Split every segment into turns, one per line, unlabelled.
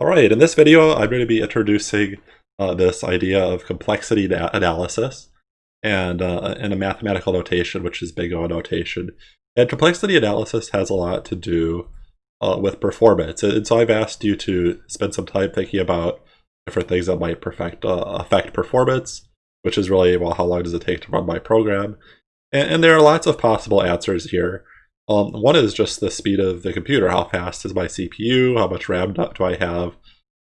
All right, in this video, I'm going to be introducing uh, this idea of complexity analysis and uh, in a mathematical notation, which is big O notation. And complexity analysis has a lot to do uh, with performance. And so I've asked you to spend some time thinking about different things that might perfect, uh, affect performance, which is really, well, how long does it take to run my program? And, and there are lots of possible answers here. Um, one is just the speed of the computer. How fast is my CPU? How much RAM do I have?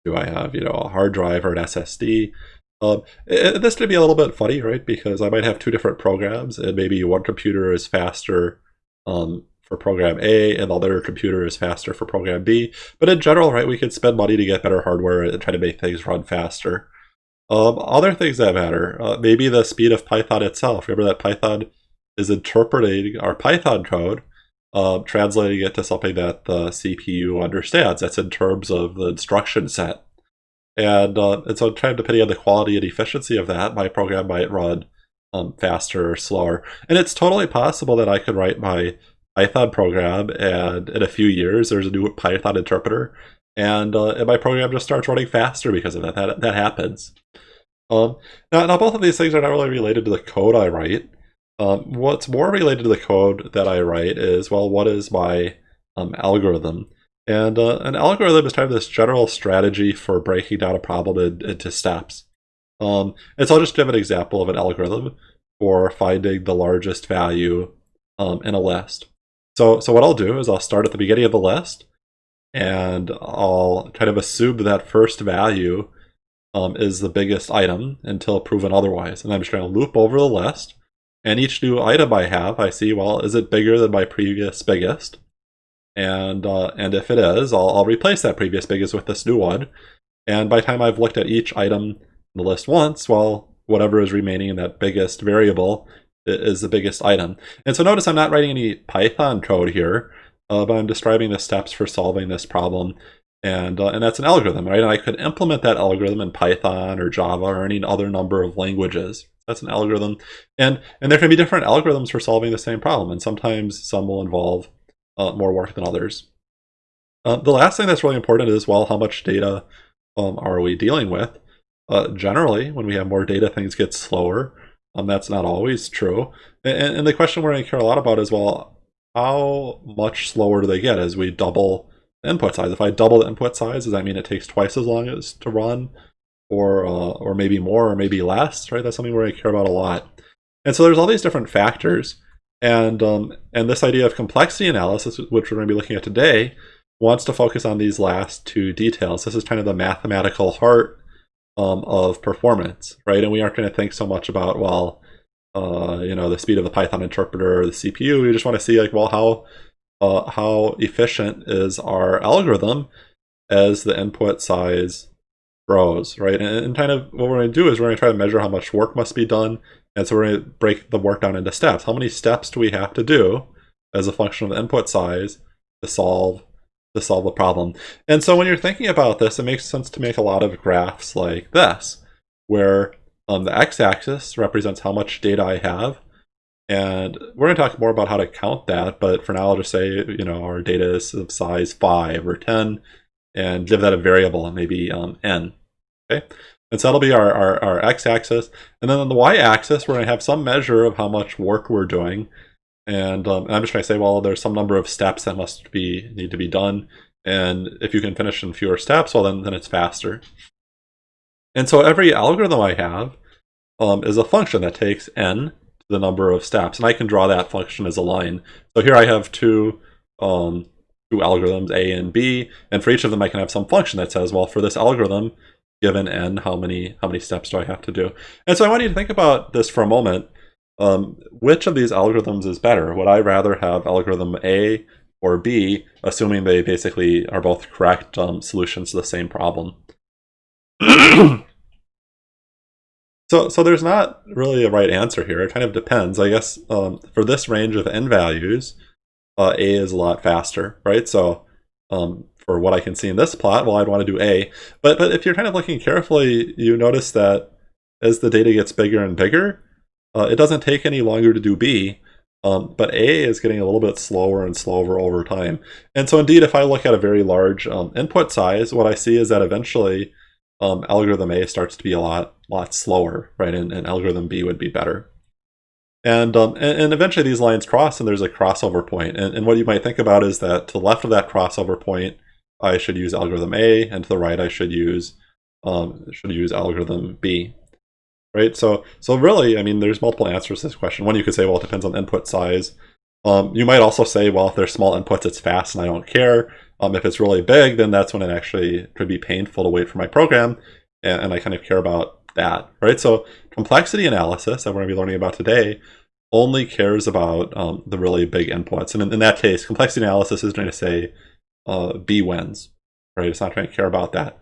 Do I have, you know, a hard drive or an SSD? Um, and this could be a little bit funny, right? Because I might have two different programs, and maybe one computer is faster um, for program A, and the other computer is faster for program B. But in general, right, we could spend money to get better hardware and try to make things run faster. Um, other things that matter, uh, maybe the speed of Python itself. Remember that Python is interpreting our Python code uh, translating it to something that the CPU understands. That's in terms of the instruction set. And, uh, and so kind of depending on the quality and efficiency of that, my program might run um, faster or slower. And it's totally possible that I could write my Python program and in a few years there's a new Python interpreter and, uh, and my program just starts running faster because of that. That, that happens. Um, now, now, both of these things are not really related to the code I write. Um, what's more related to the code that I write is, well, what is my um, algorithm? And uh, an algorithm is kind of this general strategy for breaking down a problem in, into steps. Um, and so I'll just give an example of an algorithm for finding the largest value um, in a list. So, so what I'll do is I'll start at the beginning of the list, and I'll kind of assume that first value um, is the biggest item until proven otherwise. And I'm just going to loop over the list, and each new item I have, I see, well, is it bigger than my previous biggest? And uh, and if it is, I'll, I'll replace that previous biggest with this new one. And by the time I've looked at each item in the list once, well, whatever is remaining in that biggest variable is the biggest item. And so notice I'm not writing any Python code here, uh, but I'm describing the steps for solving this problem. And, uh, and that's an algorithm, right? And I could implement that algorithm in Python or Java or any other number of languages. That's an algorithm. And, and there can be different algorithms for solving the same problem. And sometimes some will involve uh, more work than others. Uh, the last thing that's really important is, well, how much data um, are we dealing with? Uh, generally, when we have more data, things get slower. Um, that's not always true. And, and the question we're going to care a lot about is, well, how much slower do they get as we double input size? If I double the input size, does that mean it takes twice as long as to run? Or uh, or maybe more or maybe less, right? That's something where I care about a lot. And so there's all these different factors. And, um, and this idea of complexity analysis, which we're going to be looking at today, wants to focus on these last two details. This is kind of the mathematical heart um, of performance, right? And we aren't going to think so much about, well, uh, you know, the speed of the Python interpreter or the CPU. We just want to see like, well, how, uh, how efficient is our algorithm as the input size grows, right? And, and kind of what we're going to do is we're going to try to measure how much work must be done. And so we're going to break the work down into steps. How many steps do we have to do as a function of the input size to solve to solve the problem? And so when you're thinking about this, it makes sense to make a lot of graphs like this, where um, the x-axis represents how much data I have. And we're going to talk more about how to count that, but for now I'll just say, you know, our data is of size 5 or 10, and give that a variable, maybe um, n. Okay, and so that'll be our, our, our x-axis. And then on the y-axis, we're going to have some measure of how much work we're doing. And, um, and I'm just going to say, well, there's some number of steps that must be need to be done. And if you can finish in fewer steps, well, then, then it's faster. And so every algorithm I have um, is a function that takes n to the number of steps. And I can draw that function as a line. So here I have two um, two algorithms, A and B, and for each of them I can have some function that says, well, for this algorithm, given n, how many how many steps do I have to do? And so I want you to think about this for a moment. Um, which of these algorithms is better? Would I rather have algorithm A or B, assuming they basically are both correct um, solutions to the same problem? so, so there's not really a right answer here. It kind of depends. I guess um, for this range of n values, uh, A is a lot faster, right? So um, for what I can see in this plot, well, I'd want to do A. But, but if you're kind of looking carefully, you notice that as the data gets bigger and bigger, uh, it doesn't take any longer to do B. Um, but A is getting a little bit slower and slower over time. And so indeed, if I look at a very large um, input size, what I see is that eventually um, algorithm A starts to be a lot, lot slower, right? And, and algorithm B would be better. And, um, and, and, eventually these lines cross and there's a crossover point. And, and what you might think about is that to the left of that crossover point, I should use algorithm A, and to the right I should use um, should use algorithm B right? So, so really, I mean, there's multiple answers to this question. One, you could say, well, it depends on input size. Um, you might also say, well, if there's small inputs, it's fast and I don't care. Um, if it's really big, then that's when it actually could be painful to wait for my program, and, and I kind of care about that, right? So complexity analysis that we're going to be learning about today only cares about um, the really big inputs. And in, in, that case, complexity analysis is going to say uh, B wins, right? It's not trying to care about that.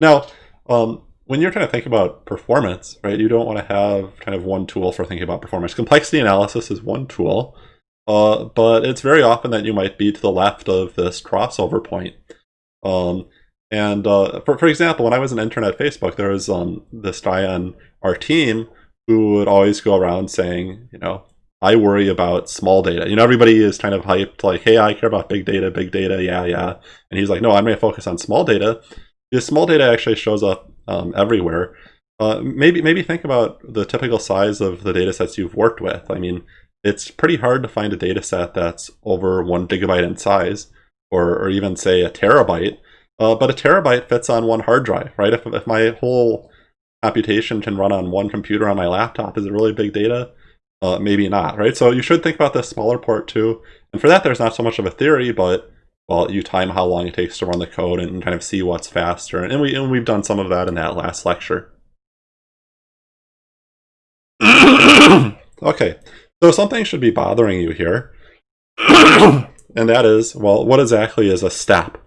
Now, um, when you're trying to think about performance, right, you don't want to have kind of one tool for thinking about performance. Complexity analysis is one tool, uh, but it's very often that you might be to the left of this crossover point. Um, and uh, for, for example, when I was an intern at Facebook, there was um, this guy on our team who would always go around saying, you know, I worry about small data. You know, everybody is kind of hyped, like, hey, I care about big data, big data, yeah, yeah. And he's like, no, I'm going to focus on small data. This small data actually shows up um, everywhere. Uh, maybe maybe think about the typical size of the data sets you've worked with. I mean, it's pretty hard to find a data set that's over one gigabyte in size, or, or even say a terabyte. Uh, but a terabyte fits on one hard drive, right? If, if my whole computation can run on one computer on my laptop, is it really big data? Uh, maybe not, right? So you should think about the smaller port too. And for that, there's not so much of a theory, but well, you time how long it takes to run the code and kind of see what's faster. And, we, and we've done some of that in that last lecture. okay, so something should be bothering you here. and that is, well, what exactly is a step?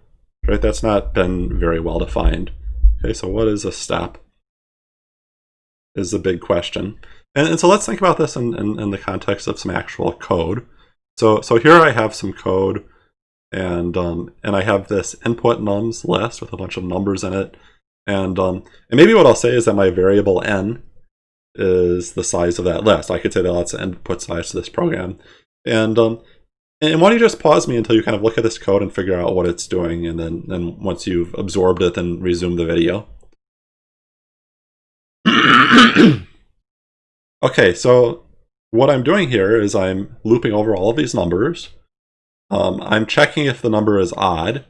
Right, that's not been very well defined. Okay, so what is a step? Is the big question. And, and so let's think about this in, in, in the context of some actual code. So, so here I have some code and um, and I have this input nums list with a bunch of numbers in it. And, um, and maybe what I'll say is that my variable n is the size of that list. I could say that that's the input size to this program. And um, and why don't you just pause me until you kind of look at this code and figure out what it's doing, and then then once you've absorbed it, then resume the video. okay, so what I'm doing here is I'm looping over all of these numbers, um, I'm checking if the number is odd.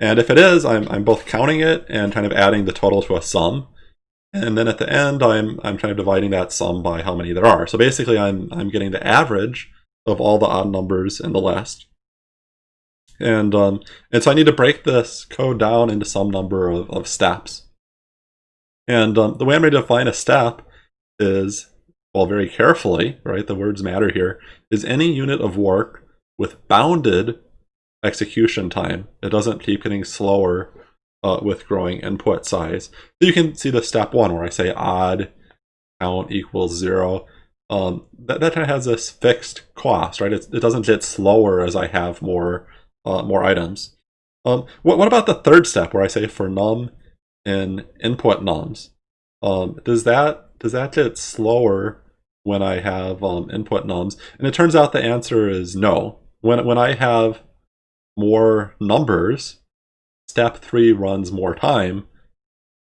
And if it is, I'm, I'm both counting it and kind of adding the total to a sum. And then at the end, I'm, I'm kind of dividing that sum by how many there are. So basically, I'm, I'm getting the average of all the odd numbers in the list. And, um, and so I need to break this code down into some number of, of steps. And um, the way I'm going to define a step is, well, very carefully, right, the words matter here, is any unit of work with bounded execution time. It doesn't keep getting slower uh, with growing input size. So you can see the step one where I say odd count equals zero. Um, that, that kind of has this fixed cost, right? It, it doesn't get slower as I have more uh, more items. Um, what, what about the third step where I say for num in input nums? Um, does that does that get slower when I have um, input nums? And it turns out the answer is no when, when I have more numbers, step three runs more time,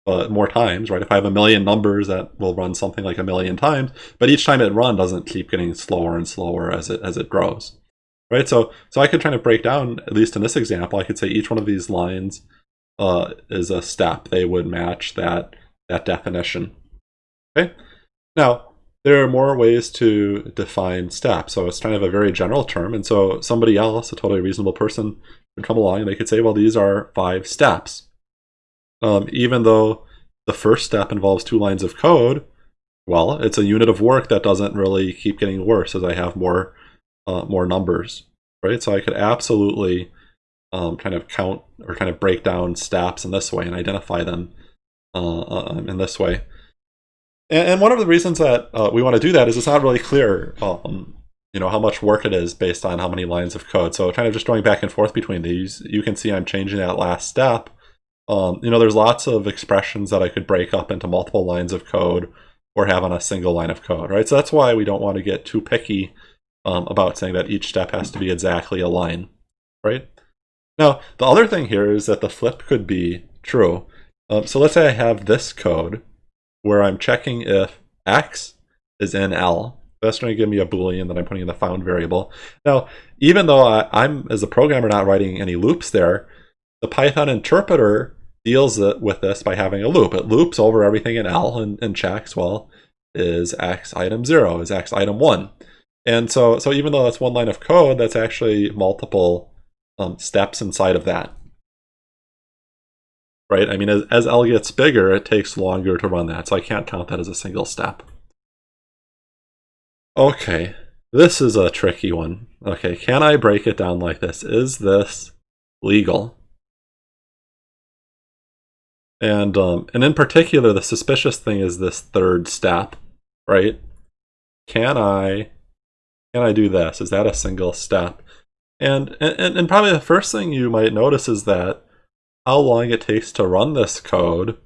uh, more times, right? If I have a million numbers, that will run something like a million times, but each time it run doesn't keep getting slower and slower as it as it grows, right? So so I could try to break down, at least in this example, I could say each one of these lines uh, is a step. They would match that that definition. Okay. Now there are more ways to define steps. So it's kind of a very general term. And so somebody else, a totally reasonable person, would come along and they could say, well, these are five steps. Um, even though the first step involves two lines of code, well, it's a unit of work that doesn't really keep getting worse as I have more uh, more numbers, right? So I could absolutely um, kind of count or kind of break down steps in this way and identify them uh, uh in this way. And, and one of the reasons that uh, we want to do that is it's not really clear, um, you know, how much work it is based on how many lines of code. So kind of just going back and forth between these, you can see I'm changing that last step. Um, you know, there's lots of expressions that I could break up into multiple lines of code or have on a single line of code, right? So that's why we don't want to get too picky um, about saying that each step has to be exactly a line, right? Now, the other thing here is that the flip could be true. Um, so let's say I have this code where I'm checking if x is in L. That's going to give me a boolean that I'm putting in the found variable. Now, even though I, I'm, as a programmer, not writing any loops there, the Python interpreter deals with this by having a loop. It loops over everything in L and, and checks, well, is x item 0, is x item 1. And so, so even though that's one line of code, that's actually multiple um, steps inside of that. Right? I mean, as, as L gets bigger, it takes longer to run that, so I can't count that as a single step. Okay, this is a tricky one. Okay, can I break it down like this? Is this legal? And um, and in particular, the suspicious thing is this third step, right? Can I can I do this? Is that a single step? And, and and probably the first thing you might notice is that how long it takes to run this code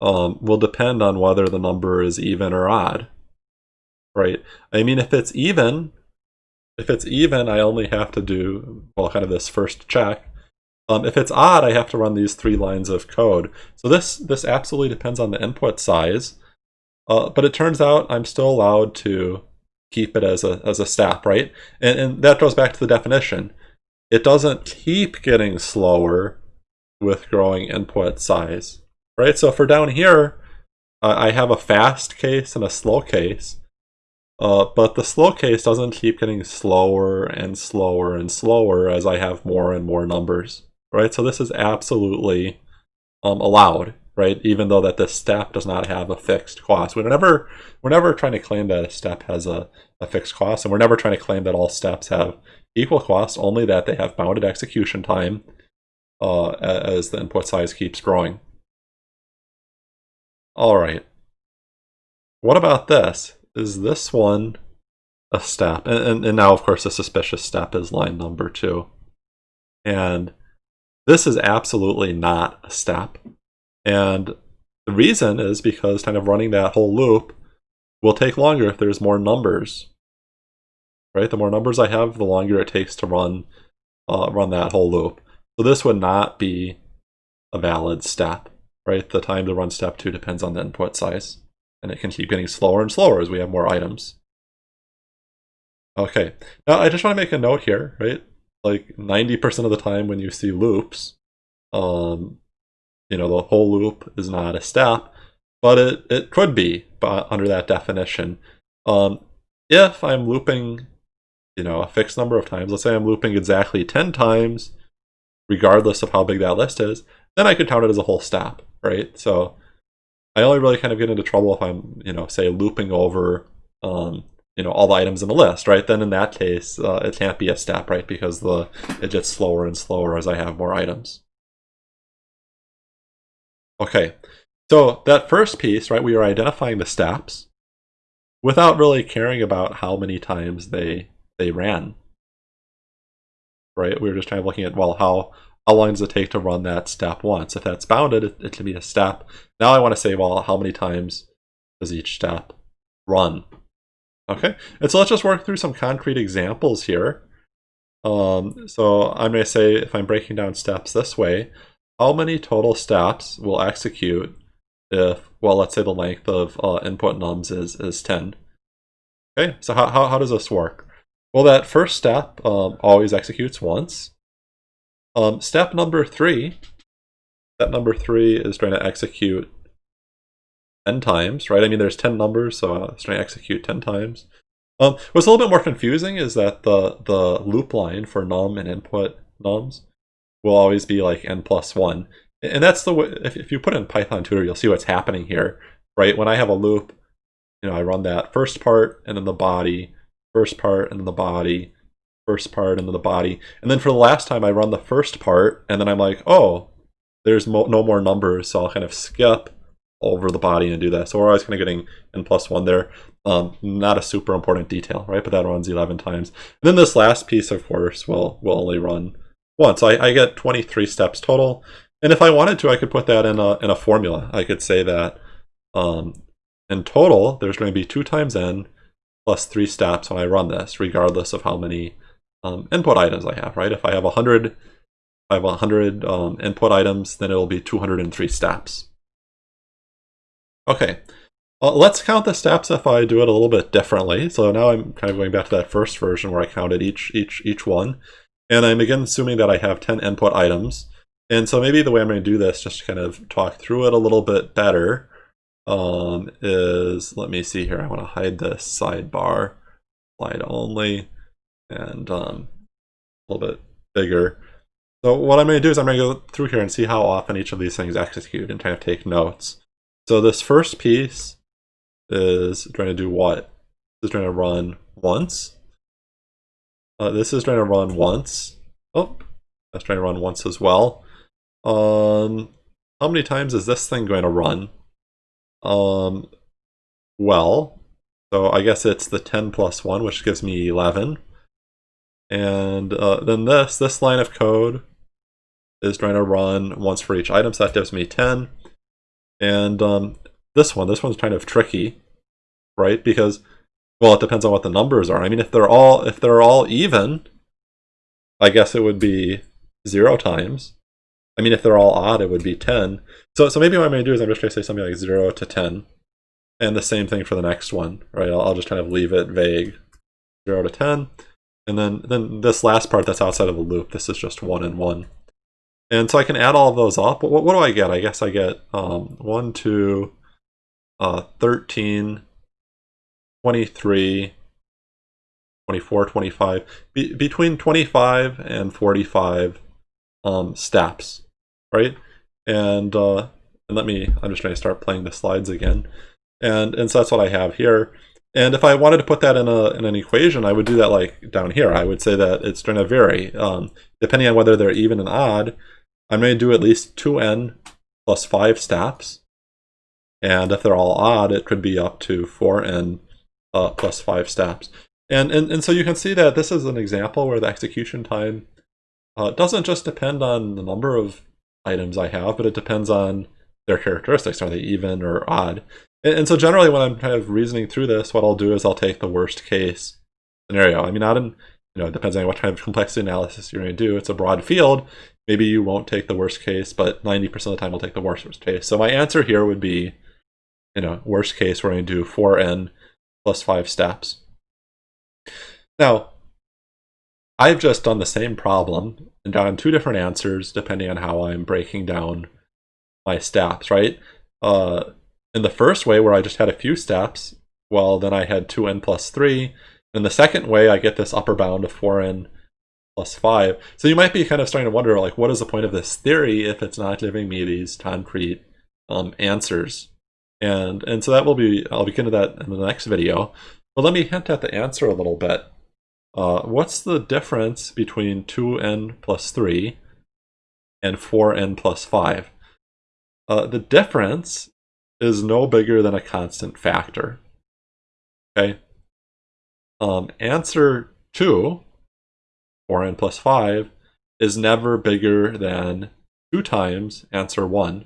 um, will depend on whether the number is even or odd, right? I mean, if it's even, if it's even, I only have to do well, kind of this first check, um, if it's odd, I have to run these three lines of code. So this, this absolutely depends on the input size. Uh, but it turns out I'm still allowed to keep it as a, as a step, right? And, and that goes back to the definition. It doesn't keep getting slower with growing input size, right? So for down here, uh, I have a fast case and a slow case. Uh, but the slow case doesn't keep getting slower and slower and slower as I have more and more numbers right? So this is absolutely um, allowed, right? Even though that this step does not have a fixed cost. We're never, we're never trying to claim that a step has a, a fixed cost, and we're never trying to claim that all steps have equal cost, only that they have bounded execution time uh, as the input size keeps growing. All right. What about this? Is this one a step? And, and, and now, of course, the suspicious step is line number two. And this is absolutely not a step. And the reason is because kind of running that whole loop will take longer if there's more numbers. Right? The more numbers I have, the longer it takes to run uh, run that whole loop. So this would not be a valid step. Right? The time to run step two depends on the input size. And it can keep getting slower and slower as we have more items. Okay, now I just want to make a note here, right? like 90% of the time when you see loops, um, you know, the whole loop is not a step, but it, it could be under that definition. Um, if I'm looping, you know, a fixed number of times, let's say I'm looping exactly 10 times, regardless of how big that list is, then I could count it as a whole step, right? So I only really kind of get into trouble if I'm, you know, say looping over um, you know all the items in the list, right? Then in that case, uh, it can't be a step, right? Because the it gets slower and slower as I have more items. Okay, so that first piece, right? We are identifying the steps without really caring about how many times they they ran. Right? We were just kind of looking at well, how how long does it take to run that step once? If that's bounded, it, it can be a step. Now I want to say, well, how many times does each step run? Okay, and so let's just work through some concrete examples here. Um, so I'm going to say if I'm breaking down steps this way, how many total steps will execute if, well, let's say the length of uh, input nums is, is 10. Okay, so how, how, how does this work? Well, that first step um, always executes once. Um, step number three, step number three is going to execute 10 times, right? I mean, there's 10 numbers, so uh, it's going to execute 10 times. Um, what's a little bit more confusing is that the, the loop line for num and input nums will always be like n plus 1. And that's the way, if, if you put in Python tutor, you'll see what's happening here, right? When I have a loop, you know, I run that first part and then the body, first part and the body, first part and the body. And then for the last time, I run the first part and then I'm like, oh, there's no more numbers, so I'll kind of skip over the body and do that. So we're always kind of getting n plus 1 there. Um, not a super important detail, right? But that runs 11 times. And then this last piece, of course, will, will only run once. I, I get 23 steps total. And if I wanted to, I could put that in a, in a formula. I could say that um, in total, there's going to be 2 times n plus 3 steps when I run this, regardless of how many um, input items I have, right? If I have 100, if I have 100 um, input items, then it'll be 203 steps. Okay, well, let's count the steps if I do it a little bit differently. So now I'm kind of going back to that first version where I counted each, each, each one. And I'm again assuming that I have 10 input items. And so maybe the way I'm going to do this, just to kind of talk through it a little bit better, um, is, let me see here, I want to hide this sidebar, slide only, and um, a little bit bigger. So what I'm going to do is I'm going to go through here and see how often each of these things execute and kind of take notes. So this first piece is trying to do what? This is trying to run once. Uh, this is trying to run once. Oh, that's trying to run once as well. Um, how many times is this thing going to run? Um, well, so I guess it's the 10 plus 1, which gives me 11. And uh, then this, this line of code is trying to run once for each item, so that gives me 10. And um, this one, this one's kind of tricky, right? Because, well, it depends on what the numbers are. I mean, if they're all if they're all even, I guess it would be zero times. I mean, if they're all odd, it would be 10. So, so maybe what I'm going to do is I'm just going to say something like 0 to 10. And the same thing for the next one, right? I'll, I'll just kind of leave it vague. 0 to 10. And then, then this last part that's outside of the loop, this is just 1 and 1. And so I can add all of those up. What, what do I get? I guess I get um, 1, 2, uh, 13, 23, 24, 25. Be between 25 and 45 um, steps, right? And, uh, and let me, I'm just going to start playing the slides again. And, and so that's what I have here. And if I wanted to put that in, a, in an equation, I would do that like down here. I would say that it's going to vary. Um, depending on whether they're even and odd, going to do at least 2n plus 5 steps. And if they're all odd, it could be up to 4n uh, plus 5 steps. And, and, and so you can see that this is an example where the execution time uh, doesn't just depend on the number of items I have, but it depends on their characteristics. Are they even or odd? And, and, so generally when I'm kind of reasoning through this, what I'll do is I'll take the worst case scenario. I mean, not in, you know, it depends on what kind of complexity analysis you're going to do. It's a broad field. Maybe you won't take the worst case, but 90% of the time I'll take the worst, worst case. So my answer here would be, you know, worst case, we're going to do 4n plus 5 steps. Now, I've just done the same problem and gotten two different answers depending on how I'm breaking down my steps, right? Uh, in the first way where I just had a few steps, well, then I had 2n plus 3. In the second way, I get this upper bound of 4n plus 5. So you might be kind of starting to wonder, like, what is the point of this theory if it's not giving me these concrete um, answers? And, and so that will be, I'll begin to that in the next video. But let me hint at the answer a little bit. Uh, what's the difference between 2n plus 3 and 4n plus 5? Uh, the difference is no bigger than a constant factor. Okay. Um, answer 2, 4n plus 5, is never bigger than 2 times answer 1,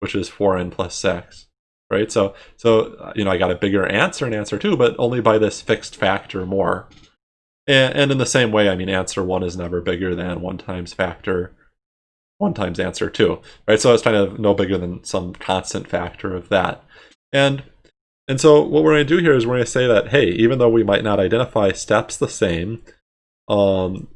which is 4n plus 6 right? So, so you know, I got a bigger answer in answer two, but only by this fixed factor more. And, and in the same way, I mean, answer one is never bigger than one times factor one times answer two, right? So it's kind of no bigger than some constant factor of that. And and so what we're going to do here is we're going to say that, hey, even though we might not identify steps the same, um,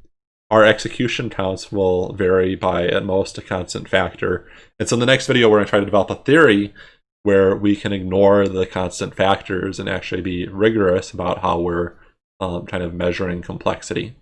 our execution counts will vary by at most a constant factor. And so in the next video, we're going to try to develop a theory where we can ignore the constant factors and actually be rigorous about how we're um, kind of measuring complexity.